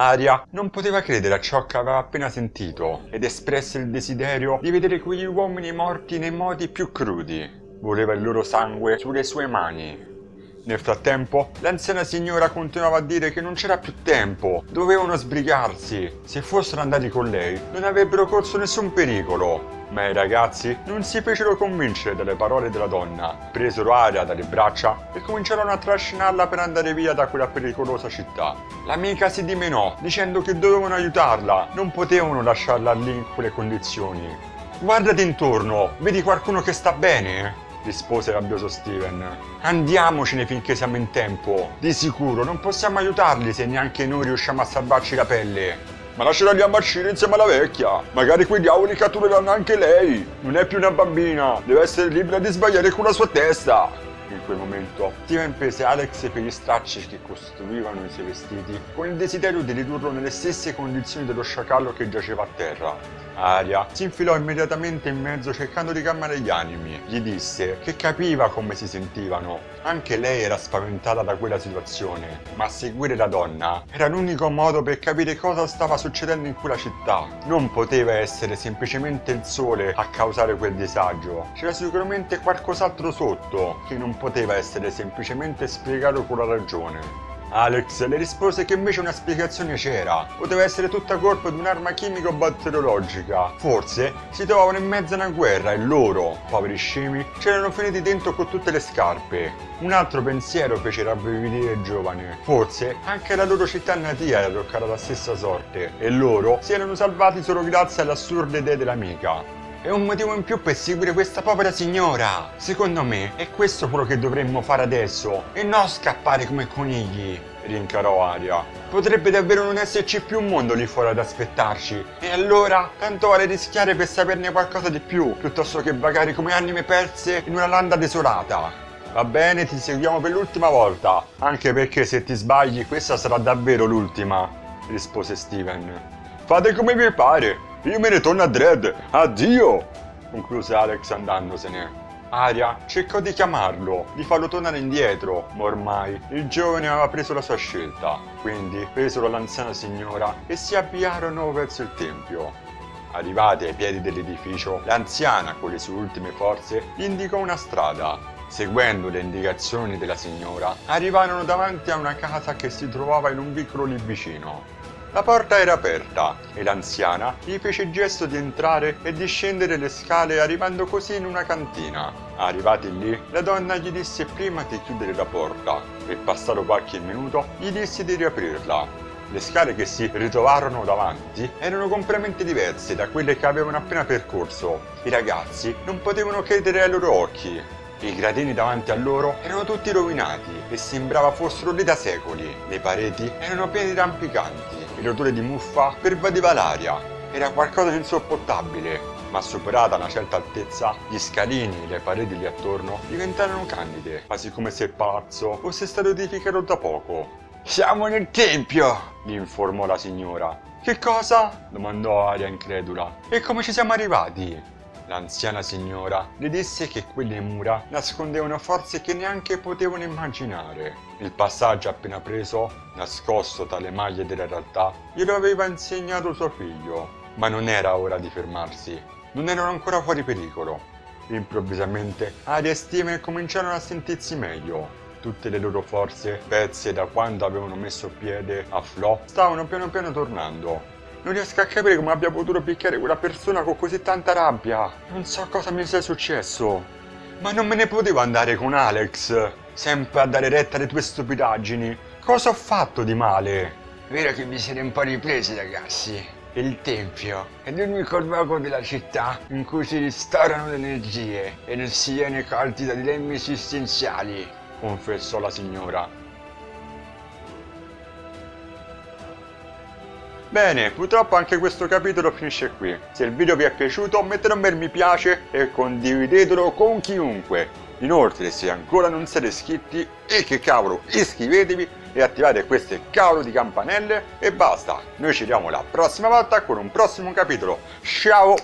Aria non poteva credere a ciò che aveva appena sentito ed espresse il desiderio di vedere quegli uomini morti nei modi più crudi. Voleva il loro sangue sulle sue mani. Nel frattempo, l'anziana signora continuava a dire che non c'era più tempo, dovevano sbrigarsi. Se fossero andati con lei, non avrebbero corso nessun pericolo. Ma i ragazzi non si fecero convincere dalle parole della donna, presero aria dalle braccia e cominciarono a trascinarla per andare via da quella pericolosa città. L'amica si dimenò, dicendo che dovevano aiutarla, non potevano lasciarla lì in quelle condizioni. Guardati intorno, vedi qualcuno che sta bene? rispose rabbioso Steven. Andiamocene finché siamo in tempo. Di sicuro non possiamo aiutarli se neanche noi riusciamo a salvarci la pelle. Ma lascerà lì a marcire insieme alla vecchia. Magari quei diavoli cattureranno anche lei. Non è più una bambina. Deve essere libera di sbagliare con la sua testa. In quel momento, Steven prese Alex per gli stracci che costruivano i suoi vestiti con il desiderio di ridurlo nelle stesse condizioni dello sciacallo che giaceva a terra. Aria si infilò immediatamente in mezzo cercando di calmare gli animi. Gli disse che capiva come si sentivano. Anche lei era spaventata da quella situazione, ma seguire la donna era l'unico modo per capire cosa stava succedendo in quella città. Non poteva essere semplicemente il sole a causare quel disagio. C'era sicuramente qualcos'altro sotto, che non poteva essere semplicemente spiegato con la ragione. Alex le rispose che invece una spiegazione c'era. Poteva essere tutta colpa di un'arma chimico-batteriologica. Forse si trovavano in mezzo a una guerra e loro, poveri scemi, c'erano finiti dentro con tutte le scarpe. Un altro pensiero fece rabbrividire il giovane. Forse anche la loro città natia era toccata la stessa sorte e loro si erano salvati solo grazie alle assurde idee dell'amica. È un motivo in più per seguire questa povera signora. Secondo me è questo quello che dovremmo fare adesso e non scappare come conigli. Rincarò Aria. Potrebbe davvero non esserci più un mondo lì fuori ad aspettarci. E allora, tanto vale rischiare per saperne qualcosa di più, piuttosto che vagare come anime perse in una landa desolata. Va bene, ti seguiamo per l'ultima volta, anche perché se ti sbagli questa sarà davvero l'ultima, rispose Steven. Fate come vi pare, io me ne torno a Dredd! Addio! concluse Alex andandosene. Aria cercò di chiamarlo, di farlo tornare indietro, ma ormai il giovane aveva preso la sua scelta. Quindi presero l'anziana signora e si avviarono verso il tempio. Arrivati ai piedi dell'edificio, l'anziana, con le sue ultime forze, gli indicò una strada. Seguendo le indicazioni della signora, arrivarono davanti a una casa che si trovava in un vicolo lì vicino. La porta era aperta e l'anziana gli fece il gesto di entrare e di scendere le scale arrivando così in una cantina. Arrivati lì, la donna gli disse prima di chiudere la porta e passato qualche minuto gli disse di riaprirla. Le scale che si ritrovarono davanti erano completamente diverse da quelle che avevano appena percorso. I ragazzi non potevano credere ai loro occhi. I gradini davanti a loro erano tutti rovinati e sembrava fossero lì da secoli. Le pareti erano piene di rampicanti l'odore di muffa pervadeva l'aria. Era qualcosa di insopportabile, ma superata una certa altezza, gli scalini e le pareti lì attorno diventarono candide, quasi come se il palazzo fosse stato edificato da poco. Siamo nel tempio, gli informò la signora. Che cosa? domandò Aria incredula. E come ci siamo arrivati? L'anziana signora le disse che quelle mura nascondevano forze che neanche potevano immaginare. Il passaggio appena preso, nascosto tra le maglie della realtà, glielo aveva insegnato suo figlio. Ma non era ora di fermarsi. Non erano ancora fuori pericolo. Improvvisamente Aria e Steven cominciarono a sentirsi meglio. Tutte le loro forze, pezze da quando avevano messo piede a Flo, stavano piano piano tornando non riesco a capire come abbia potuto picchiare quella persona con così tanta rabbia. Non so cosa mi sia successo. Ma non me ne potevo andare con Alex, sempre a dare retta alle tue stupidaggini. Cosa ho fatto di male? Vero che vi siete un po' ripresi, ragazzi. Il Tempio è l'unico luogo della città in cui si restaurano le energie e non si viene colti da dilemmi esistenziali, confessò la signora. Bene, purtroppo anche questo capitolo finisce qui. Se il video vi è piaciuto mettete un bel mi piace e condividetelo con chiunque. Inoltre se ancora non siete iscritti, e che cavolo, iscrivetevi e attivate queste cavolo di campanelle e basta. Noi ci vediamo la prossima volta con un prossimo capitolo. Ciao!